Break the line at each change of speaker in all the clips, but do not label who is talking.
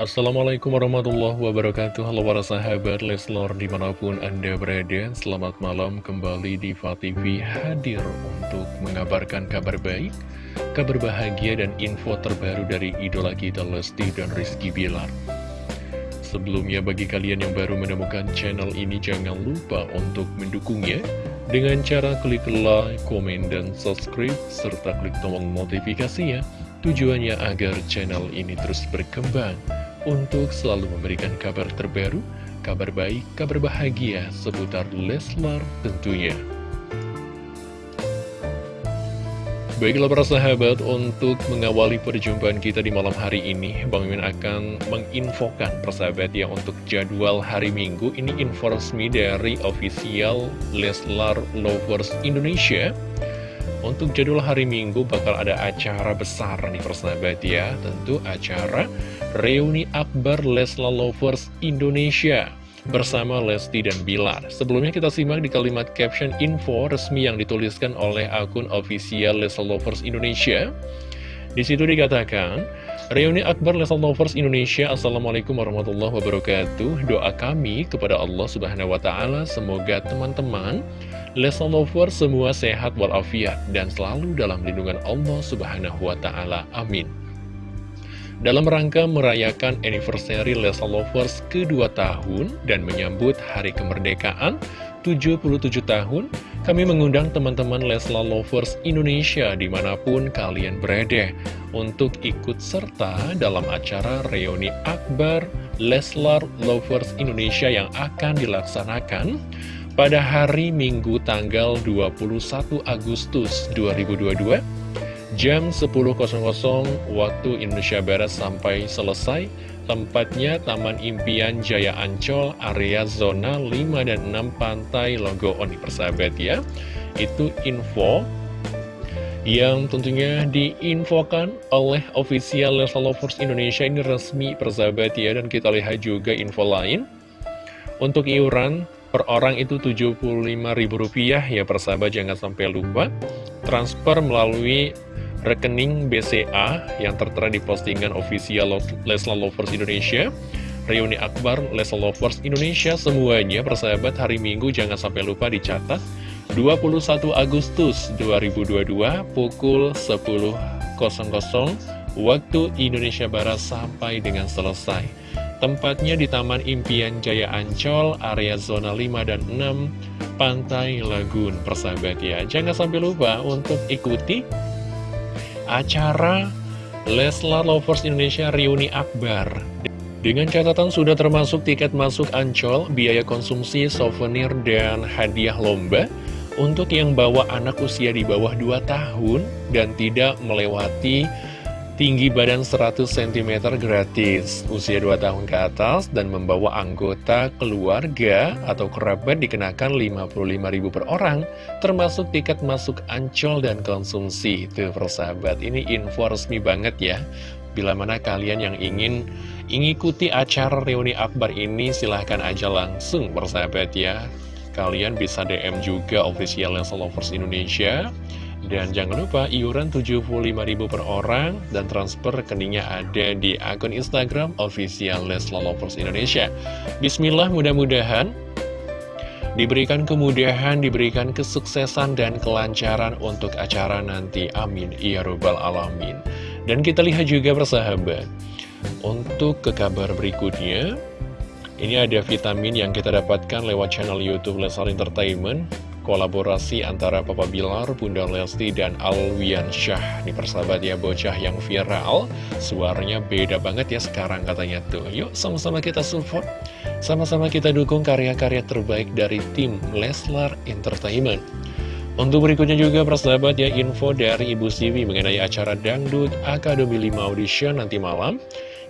Assalamualaikum warahmatullahi wabarakatuh. Halo para sahabat Leslor di mana pun anda berada Selamat malam. Kembali di TV hadir untuk mengabarkan kabar baik Kabar bahagia dan info terbaru dari idola kita Lesti dan Rizky Bilar. Sebelumnya bagi kalian yang baru menemukan channel ini Jangan lupa untuk mendukungnya Dengan cara klik like, komen, dan subscribe Serta klik tombol notifikasinya Tujuannya agar channel ini terus berkembang untuk selalu memberikan kabar terbaru, kabar baik, kabar bahagia seputar Leslar tentunya. Baiklah para sahabat, untuk mengawali perjumpaan kita di malam hari ini, Bang Mimin akan menginfokan persahabat ya untuk jadwal hari Minggu. Ini info resmi dari official Leslar Lovers Indonesia. Untuk jadwal hari Minggu bakal ada acara besar nih persahabat ya Tentu acara Reuni Akbar Lesla Lovers Indonesia bersama Lesti dan Bilar. Sebelumnya kita simak di kalimat caption info resmi yang dituliskan oleh akun official Lesla Lovers Indonesia. Di situ dikatakan, Reuni Akbar Lesla Lovers Indonesia Assalamualaikum warahmatullahi wabarakatuh Doa kami kepada Allah subhanahu wa ta'ala Semoga teman-teman Lesson Lover semua sehat walafiat dan selalu dalam lindungan Allah Subhanahu wa taala. Amin. Dalam rangka merayakan anniversary Lesson Lovers kedua tahun dan menyambut hari kemerdekaan 77 tahun, kami mengundang teman-teman Leslar Lovers Indonesia di mana pun kalian berada untuk ikut serta dalam acara reuni akbar Leslar Lovers Indonesia yang akan dilaksanakan pada hari Minggu tanggal 21 Agustus 2022 jam 10.00 waktu Indonesia Barat sampai selesai. Tempatnya Taman Impian Jaya Ancol area zona 5 dan 6 Pantai Logo Oni persahabat ya. Itu info yang tentunya diinfokan oleh official Leslie Lovers Indonesia ini resmi persahabat ya. Dan kita lihat juga info lain. Untuk iuran per orang itu Rp75.000 ya persahabat. Jangan sampai lupa. Transfer melalui rekening BCA yang tertera di postingan official Lesla Lovers Indonesia. Reuni Akbar Lesla Lovers Indonesia semuanya persahabat hari Minggu jangan sampai lupa dicatat. 21 Agustus 2022 pukul 10.00 waktu Indonesia Barat sampai dengan selesai. Tempatnya di Taman Impian Jaya Ancol, area zona 5 dan 6, Pantai Lagun, persahabat ya. Jangan sampai lupa untuk ikuti acara Leslar Lovers Indonesia Reuni Akbar. Dengan catatan sudah termasuk tiket masuk Ancol, biaya konsumsi, souvenir, dan hadiah lomba. Untuk yang bawa anak usia di bawah 2 tahun dan tidak melewati tinggi badan 100 cm gratis, usia 2 tahun ke atas, dan membawa anggota keluarga atau kerabat dikenakan 55.000 per orang, termasuk tiket masuk ancol dan konsumsi. Tuh persahabat, ini info resmi banget ya. Bila mana kalian yang ingin mengikuti acara reuni akbar ini, silahkan aja langsung persahabat ya. Kalian bisa DM juga official Lovers Indonesia dan jangan lupa iuran 75.000 per orang dan transfer rekeningnya ada di akun Instagram official Lesla Lovers Indonesia. Bismillah mudah-mudahan diberikan kemudahan, diberikan kesuksesan dan kelancaran untuk acara nanti. Amin. Ya Rabbal Alamin. Dan kita lihat juga persahabat, untuk ke kabar berikutnya, ini ada vitamin yang kita dapatkan lewat channel Youtube Leslar Entertainment kolaborasi antara Papa Bilar, Bunda Lesti, dan Alwian Syah. Ini persahabat ya, bocah yang viral. Suaranya beda banget ya sekarang katanya tuh. Yuk sama-sama kita support, sama-sama kita dukung karya-karya terbaik dari tim Leslar Entertainment. Untuk berikutnya juga persahabat ya info dari Ibu Sivi mengenai acara Dangdut Akademi 5 Audition nanti malam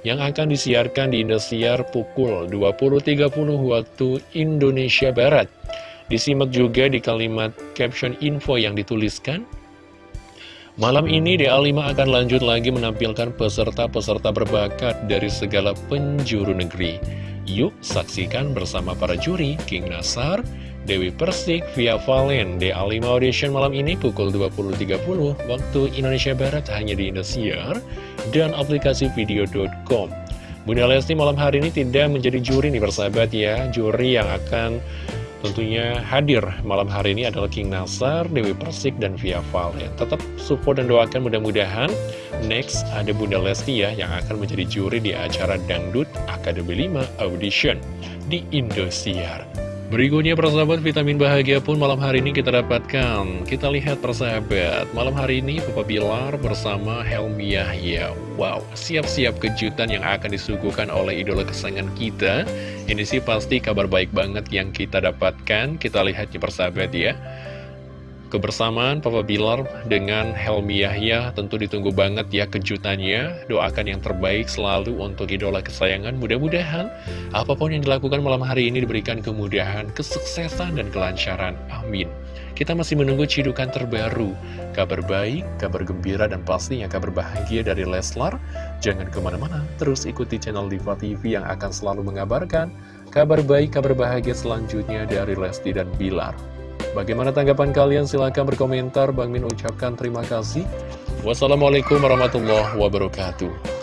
yang akan disiarkan di Indosiar pukul 20.30 waktu Indonesia Barat. Disimak juga di kalimat caption info yang dituliskan. Malam ini DA5 akan lanjut lagi menampilkan peserta-peserta berbakat dari segala penjuru negeri. Yuk saksikan bersama para juri King Nasar, Dewi Persik, Via Valen, DA5 Audition malam ini pukul 20.30 waktu Indonesia Barat hanya di Indosiar dan aplikasi video.com. Bunda Lesti malam hari ini tidak menjadi juri nih persahabat ya Juri yang akan tentunya hadir malam hari ini adalah King Nasar, Dewi Persik, dan Via Val. Tetap support dan doakan mudah-mudahan Next ada Bunda Lesti ya yang akan menjadi juri di acara Dangdut Akademi 5 Audition di Indosiar Berikutnya persahabat vitamin bahagia pun malam hari ini kita dapatkan. Kita lihat persahabat Malam hari ini Papa Bilar bersama Helmi Yahya. Wow siap-siap kejutan yang akan disuguhkan oleh idola kesayangan kita. Ini sih pasti kabar baik banget yang kita dapatkan. Kita lihatnya persahabat ya Kebersamaan Papa Bilar dengan Helmi Yahya tentu ditunggu banget ya kejutannya. Doakan yang terbaik selalu untuk idola kesayangan. Mudah-mudahan apa pun yang dilakukan malam hari ini diberikan kemudahan, kesuksesan, dan kelancaran. Amin. Kita masih menunggu cidukan terbaru. Kabar baik, kabar gembira, dan pastinya kabar bahagia dari Leslar. Jangan ke mana-mana, terus ikuti channel Diva TV yang akan selalu mengabarkan kabar baik, kabar bahagia selanjutnya dari Lesti dan Bilar. Bagaimana tanggapan kalian? Silahkan berkomentar. Bang Min ucapkan terima kasih. Wassalamualaikum warahmatullahi wabarakatuh.